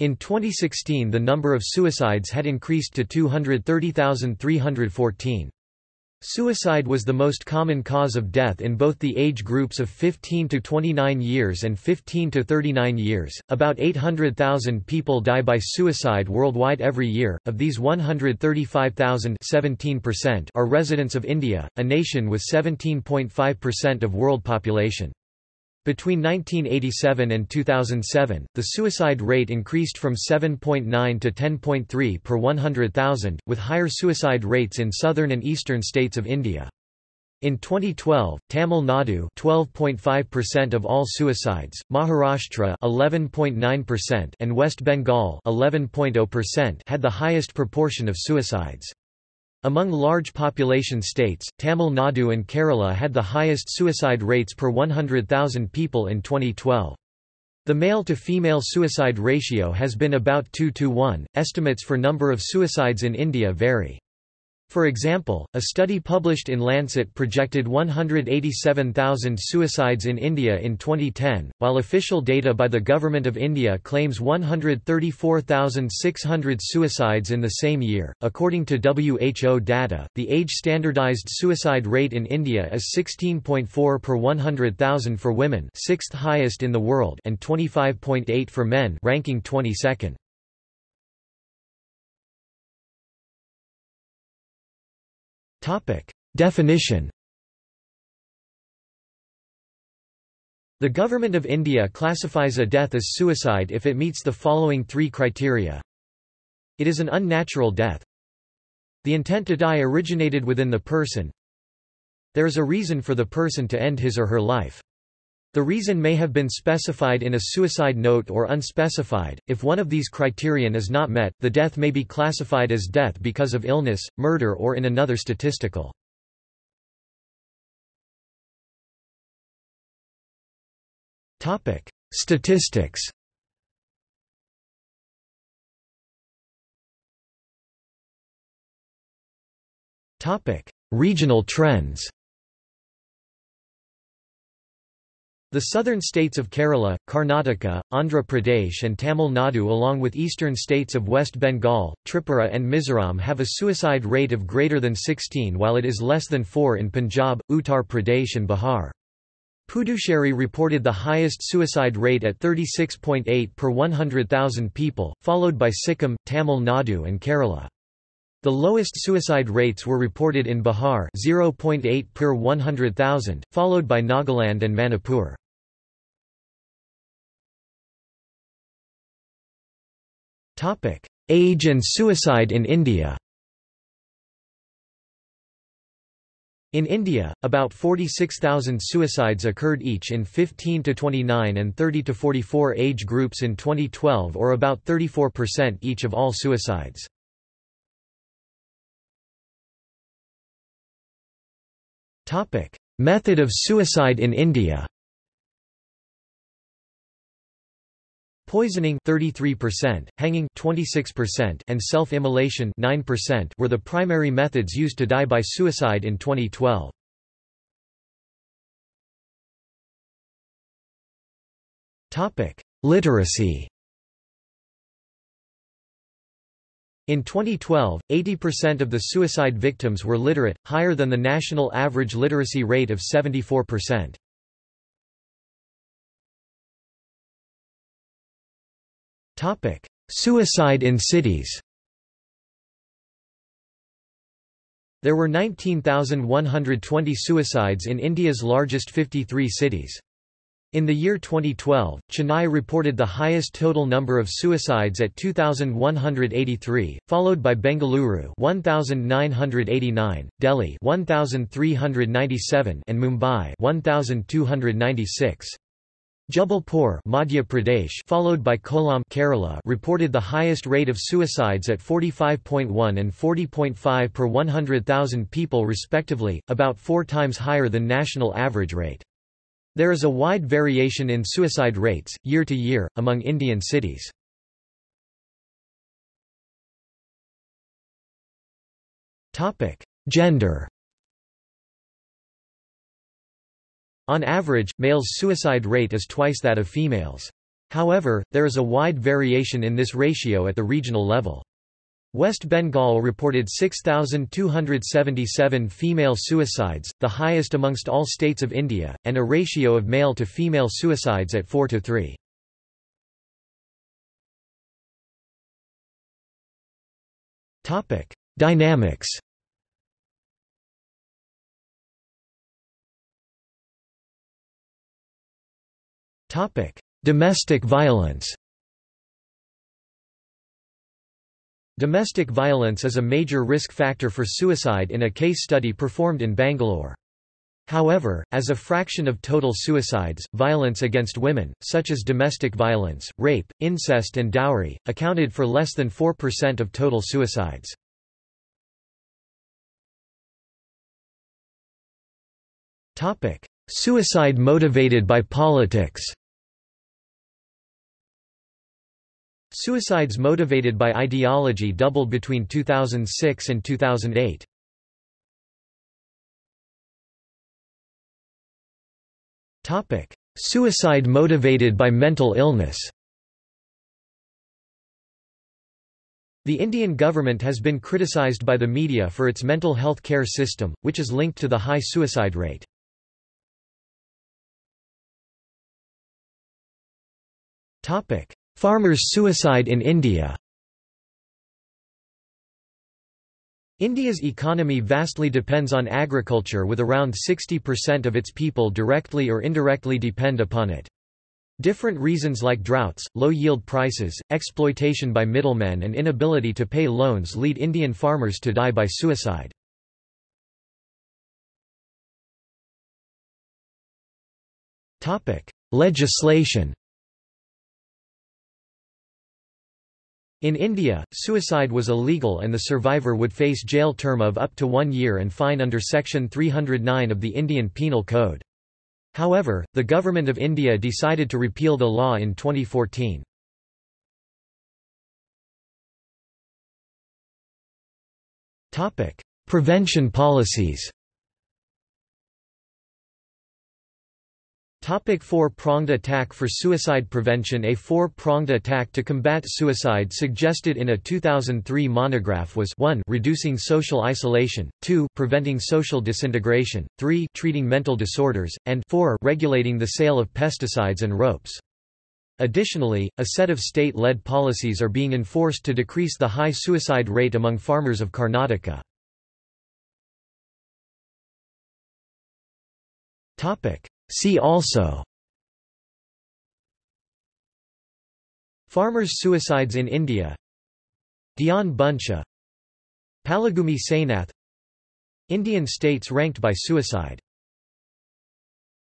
In 2016 the number of suicides had increased to 230,314. Suicide was the most common cause of death in both the age groups of 15 to 29 years and 15 to 39 years. About 800,000 people die by suicide worldwide every year. Of these 135,000, 17% are residents of India, a nation with 17.5% of world population. Between 1987 and 2007, the suicide rate increased from 7.9 to 10.3 per 100,000, with higher suicide rates in southern and eastern states of India. In 2012, Tamil Nadu 12.5% of all suicides, Maharashtra 11.9% and West Bengal 11.0% had the highest proportion of suicides. Among large population states, Tamil Nadu and Kerala had the highest suicide rates per 100,000 people in 2012. The male-to-female suicide ratio has been about 2 to 1. Estimates for number of suicides in India vary. For example, a study published in Lancet projected 187,000 suicides in India in 2010, while official data by the Government of India claims 134,600 suicides in the same year. According to WHO data, the age standardized suicide rate in India is 16.4 per 100,000 for women, sixth highest in the world, and 25.8 for men, ranking 22nd. Definition The Government of India classifies a death as suicide if it meets the following three criteria. It is an unnatural death. The intent to die originated within the person. There is a reason for the person to end his or her life. The reason may have been specified in a suicide note or unspecified. If one of these criterion is not met, the death may be classified as death because of illness, murder or in another statistical. Topic: Statistics. Topic: Regional trends. The southern states of Kerala, Karnataka, Andhra Pradesh and Tamil Nadu along with eastern states of West Bengal, Tripura and Mizoram have a suicide rate of greater than 16 while it is less than 4 in Punjab, Uttar Pradesh and Bihar. Puducherry reported the highest suicide rate at 36.8 per 100,000 people, followed by Sikkim, Tamil Nadu and Kerala. The lowest suicide rates were reported in Bihar 0.8 per 100,000, followed by Nagaland and Manipur. Topic: Age and suicide in India. In India, about 46,000 suicides occurred each in 15 to 29 and 30 to 44 age groups in 2012 or about 34% each of all suicides. Topic: Method of suicide in India. Poisoning 33%, hanging 26% and self-immolation 9% were the primary methods used to die by suicide in 2012. Topic: Literacy. In 2012, 80% of the suicide victims were literate, higher than the national average literacy rate of 74%. Topic: Suicide in cities. There were 19,120 suicides in India's largest 53 cities. In the year 2012, Chennai reported the highest total number of suicides at 2183, followed by Bengaluru 1989, Delhi 1397 and Mumbai 1296. Jabalpur Madhya Pradesh followed by Kollam Kerala reported the highest rate of suicides at 45.1 and 40.5 per 100,000 people respectively, about four times higher than national average rate. There is a wide variation in suicide rates, year to year, among Indian cities. Gender On average, males' suicide rate is twice that of females. However, there is a wide variation in this ratio at the regional level. West Bengal reported 6,277 female suicides, the highest amongst all states of India, and a ratio of male to female suicides at 4 to 3. Topic: Dynamics. Domestic violence. Domestic violence is a major risk factor for suicide in a case study performed in Bangalore. However, as a fraction of total suicides, violence against women, such as domestic violence, rape, incest and dowry, accounted for less than 4% of total suicides. Suicide motivated by politics Suicides motivated by ideology doubled between 2006 and 2008. Topic: Suicide motivated by mental illness. The Indian government has been criticised by the media for its mental health care system, which is linked to the high suicide rate. Topic: Farmers' suicide in India India's economy vastly depends on agriculture with around 60% of its people directly or indirectly depend upon it. Different reasons like droughts, low yield prices, exploitation by middlemen and inability to pay loans lead Indian farmers to die by suicide. Legislation In India, suicide was illegal and the survivor would face jail term of up to one year and fine under Section 309 of the Indian Penal Code. However, the Government of India decided to repeal the law in 2014. Prevention policies Topic four-pronged attack for suicide prevention A four-pronged attack to combat suicide suggested in a 2003 monograph was 1 reducing social isolation, 2 preventing social disintegration, 3 treating mental disorders, and 4 regulating the sale of pesticides and ropes. Additionally, a set of state-led policies are being enforced to decrease the high suicide rate among farmers of Karnataka. Topic See also. Farmers' suicides in India. Dhyan Buncha. Palagummi Sainath Indian states ranked by suicide